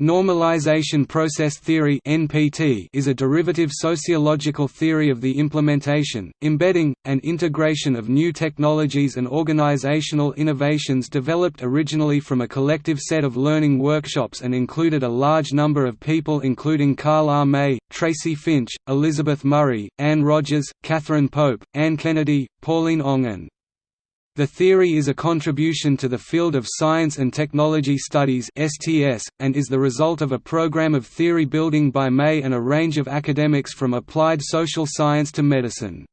Normalization process theory (NPT) is a derivative sociological theory of the implementation, embedding, and integration of new technologies and organizational innovations developed originally from a collective set of learning workshops and included a large number of people including Carl R. May, Tracy Finch, Elizabeth Murray, Anne Rogers, Catherine Pope, Anne Kennedy, Pauline Ong and the theory is a contribution to the field of Science and Technology Studies (STS) and is the result of a program of theory building by May and a range of academics from applied social science to medicine.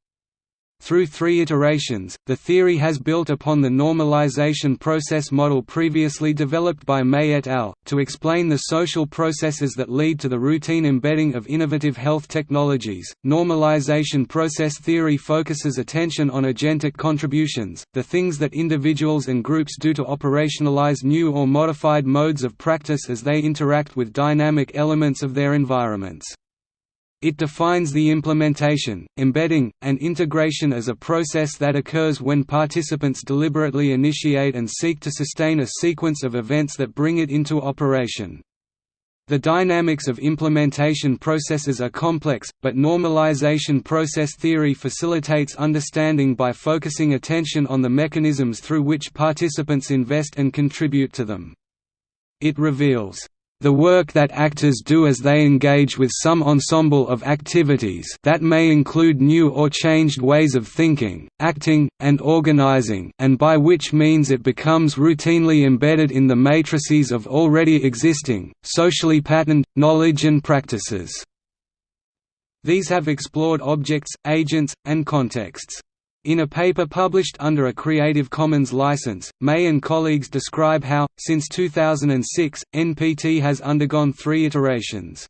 Through three iterations, the theory has built upon the normalization process model previously developed by May et al., to explain the social processes that lead to the routine embedding of innovative health technologies. Normalization process theory focuses attention on agentic contributions, the things that individuals and groups do to operationalize new or modified modes of practice as they interact with dynamic elements of their environments. It defines the implementation, embedding, and integration as a process that occurs when participants deliberately initiate and seek to sustain a sequence of events that bring it into operation. The dynamics of implementation processes are complex, but normalization process theory facilitates understanding by focusing attention on the mechanisms through which participants invest and contribute to them. It reveals the work that actors do as they engage with some ensemble of activities that may include new or changed ways of thinking, acting, and organizing and by which means it becomes routinely embedded in the matrices of already existing, socially patterned, knowledge and practices. These have explored objects, agents, and contexts. In a paper published under a Creative Commons license, May and colleagues describe how, since 2006, NPT has undergone three iterations.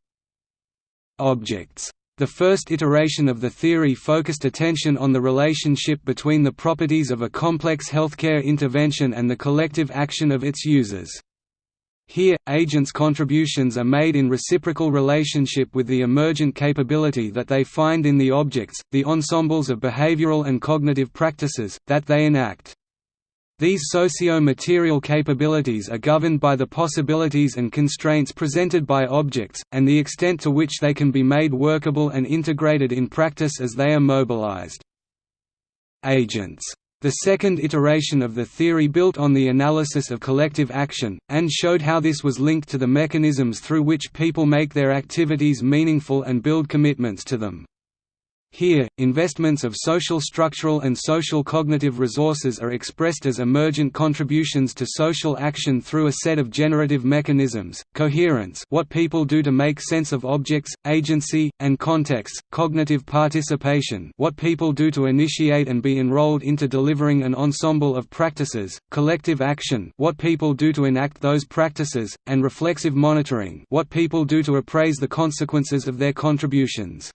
Objects. The first iteration of the theory focused attention on the relationship between the properties of a complex healthcare intervention and the collective action of its users. Here, agents' contributions are made in reciprocal relationship with the emergent capability that they find in the objects, the ensembles of behavioral and cognitive practices, that they enact. These socio-material capabilities are governed by the possibilities and constraints presented by objects, and the extent to which they can be made workable and integrated in practice as they are mobilized. Agents the second iteration of the theory built on the analysis of collective action, and showed how this was linked to the mechanisms through which people make their activities meaningful and build commitments to them. Here, investments of social structural and social cognitive resources are expressed as emergent contributions to social action through a set of generative mechanisms, coherence what people do to make sense of objects, agency, and context, cognitive participation what people do to initiate and be enrolled into delivering an ensemble of practices, collective action what people do to enact those practices, and reflexive monitoring what people do to appraise the consequences of their contributions.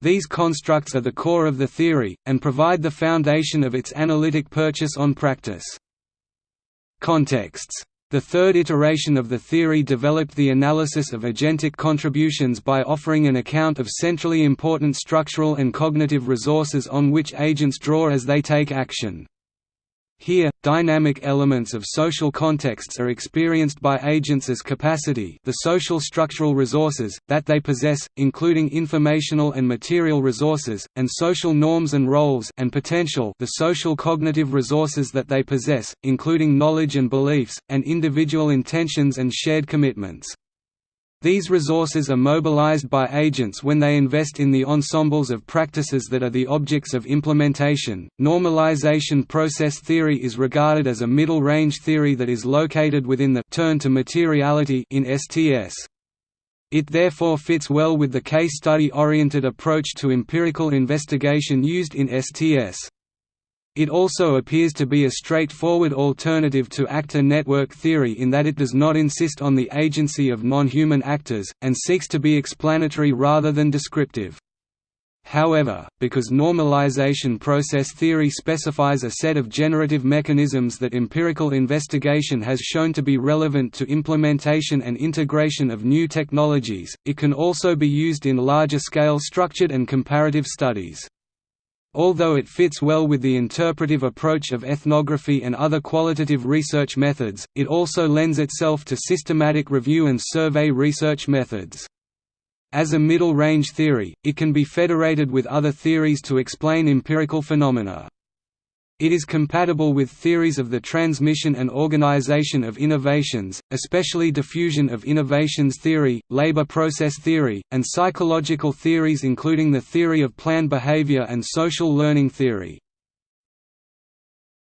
These constructs are the core of the theory, and provide the foundation of its analytic purchase on practice. Contexts the third iteration of the theory developed the analysis of agentic contributions by offering an account of centrally important structural and cognitive resources on which agents draw as they take action. Here, dynamic elements of social contexts are experienced by agents as capacity the social structural resources, that they possess, including informational and material resources, and social norms and roles and potential the social cognitive resources that they possess, including knowledge and beliefs, and individual intentions and shared commitments. These resources are mobilized by agents when they invest in the ensembles of practices that are the objects of implementation. Normalization process theory is regarded as a middle range theory that is located within the turn to materiality in STS. It therefore fits well with the case study oriented approach to empirical investigation used in STS. It also appears to be a straightforward alternative to actor network theory in that it does not insist on the agency of non-human actors, and seeks to be explanatory rather than descriptive. However, because normalization process theory specifies a set of generative mechanisms that empirical investigation has shown to be relevant to implementation and integration of new technologies, it can also be used in larger-scale structured and comparative studies. Although it fits well with the interpretive approach of ethnography and other qualitative research methods, it also lends itself to systematic review and survey research methods. As a middle-range theory, it can be federated with other theories to explain empirical phenomena. It is compatible with theories of the transmission and organization of innovations, especially diffusion of innovations theory, labor process theory, and psychological theories including the theory of planned behavior and social learning theory.